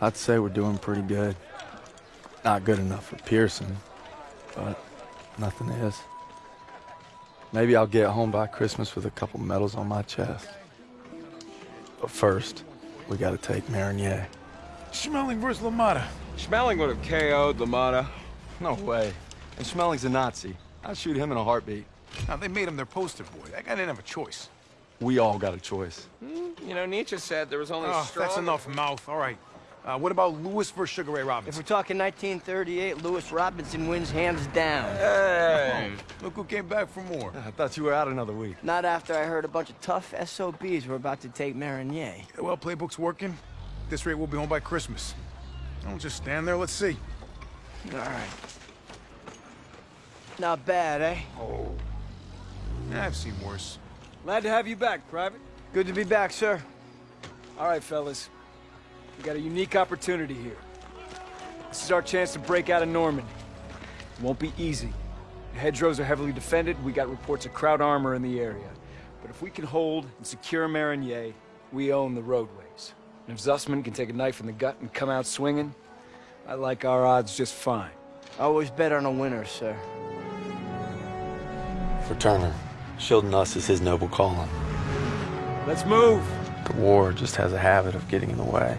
I'd say we're doing pretty good. Not good enough for Pearson, but nothing is. Maybe I'll get home by Christmas with a couple medals on my chest. But first, we gotta take Marigny. Schmeling versus LaMotta. Schmeling would have KO'd LaMotta. No way. And Schmeling's a Nazi. I'd shoot him in a heartbeat. Now, they made him their poster boy. That guy didn't have a choice. We all got a choice. Hmm, you know, Nietzsche said there was only ah, Oh, strong... that's enough mouth. All right. Uh, what about Louis versus Sugar Ray Robinson? If we're talking 1938, Louis Robinson wins hands down. Hey! Look who came back for more. I thought you were out another week. Not after I heard a bunch of tough SOBs were about to take Marigny. Yeah, well, playbook's working. At this rate, we'll be home by Christmas. Don't just stand there. Let's see. All right. Not bad, eh? Yeah, I've seen worse. Glad to have you back, Private. Good to be back, sir. All right, fellas. We got a unique opportunity here. This is our chance to break out of Normandy. It won't be easy. The hedgerows are heavily defended. We got reports of Kraut armor in the area. But if we can hold and secure Marigny, we own the roadways. And if Zussman can take a knife in the gut and come out swinging, I like our odds just fine. I Always bet on a winner, sir. For Turner, shielding us is his noble calling. Let's move! The war just has a habit of getting in the way.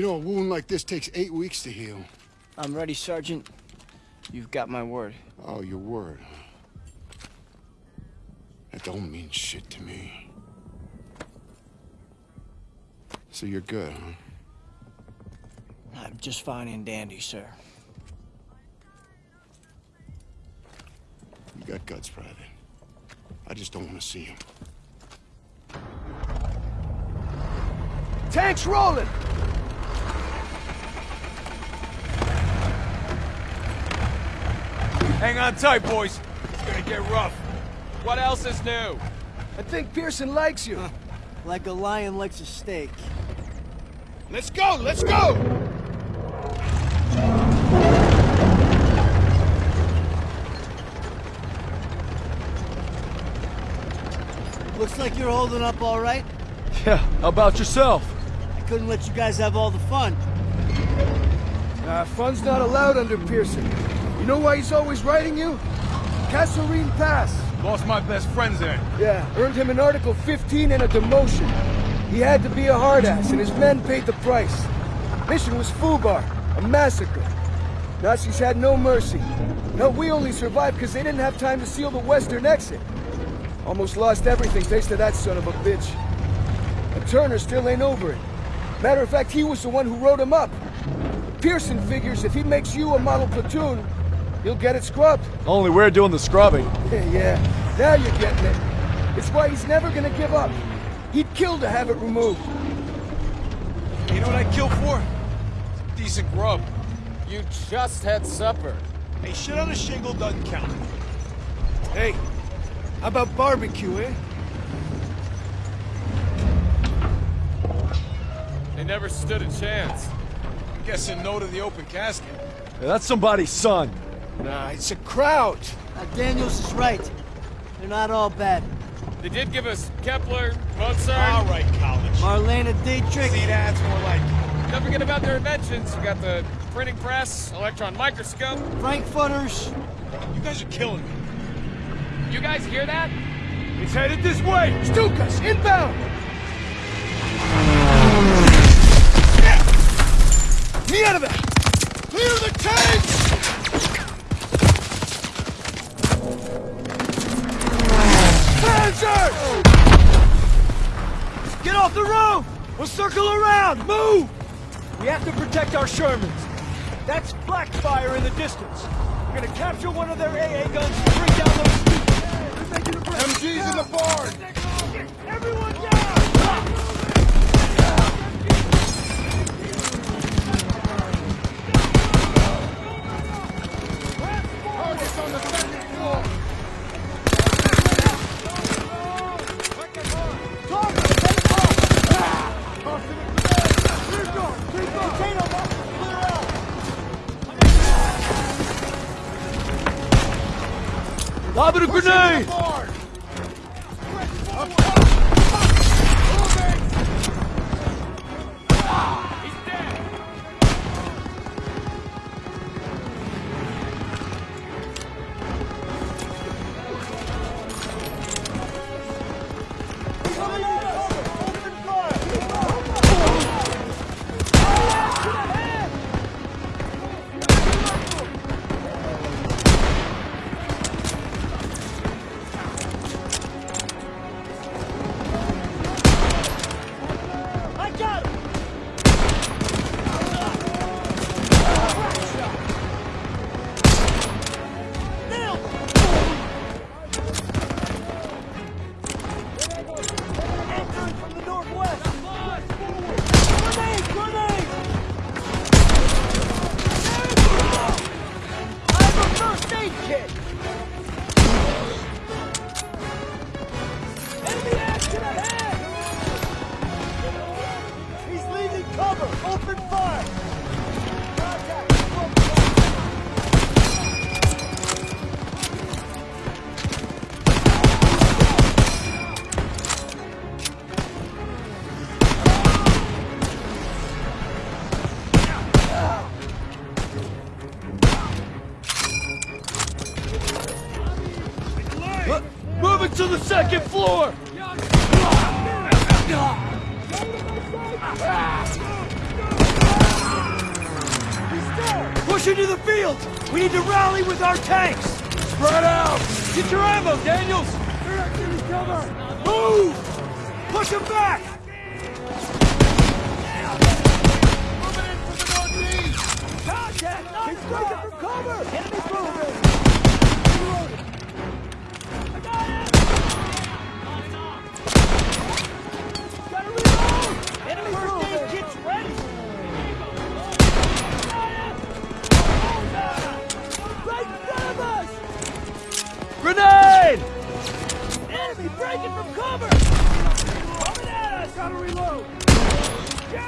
You know, a wound like this takes eight weeks to heal. I'm ready, Sergeant. You've got my word. Oh, your word. huh? That don't mean shit to me. So you're good, huh? I'm just fine and dandy, sir. You got guts, Private. I just don't want to see them. Tanks rolling! Hang on tight, boys. It's gonna get rough. What else is new? I think Pearson likes you. Like a lion likes a steak. Let's go! Let's go! Looks like you're holding up all right. Yeah, how about yourself? I couldn't let you guys have all the fun. Uh, fun's not allowed under Pearson. You know why he's always writing you? Kasserine Pass. Lost my best friends there. Yeah, earned him an Article 15 and a demotion. He had to be a hard ass, and his men paid the price. Mission was Fubar, a massacre. Nazis had no mercy. No, we only survived because they didn't have time to seal the western exit. Almost lost everything thanks to that son of a bitch. And Turner still ain't over it. Matter of fact, he was the one who wrote him up. Pearson figures if he makes you a model platoon, he'll get it scrubbed. Only we're doing the scrubbing. yeah, yeah. now you're getting it. It's why he's never gonna give up. He'd kill to have it removed. You know what I'd kill for? Decent grub. You just had supper. Hey, shit on a shingle doesn't count. Hey, how about barbecue, eh? They never stood a chance. I'm guessing no to the open casket. Yeah, that's somebody's son. Nah, it's a Kraut. Now, uh, Daniels is right. They're not all bad. They did give us Kepler, Mozart. All right, college. Marlene Dietrich. See, that's more like it. Don't forget about their inventions. We got the printing press, electron microscope. Frankfurters. You guys are killing me. You guys hear that? It's headed this way. Stukas, inbound! Move! We have to protect our Shermans. That's Blackfire in the distance. We're gonna capture one of their AA guns and bring down those. MG's in the barn! Everyone down! Abre o grenade! The second floor! Push into the field! We need to rally with our tanks! Spread out! Get your ammo, Daniels! Move! Push them back! Contact! Keep striking from cover! Enemy's moving! I Gotta Get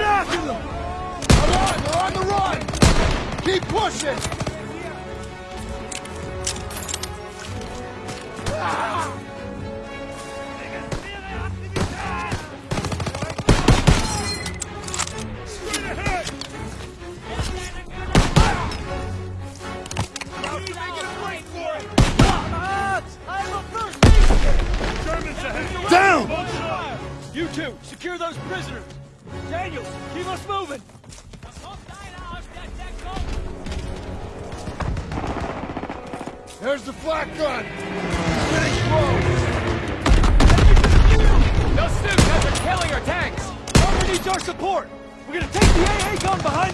after them! Come on, they're on the run! Keep pushing! Two, secure those prisoners! Daniels, keep us moving! There's the flak gun! Getting close! Those Stukas are killing our tanks! Armor needs our support! We're gonna take the AA gun behind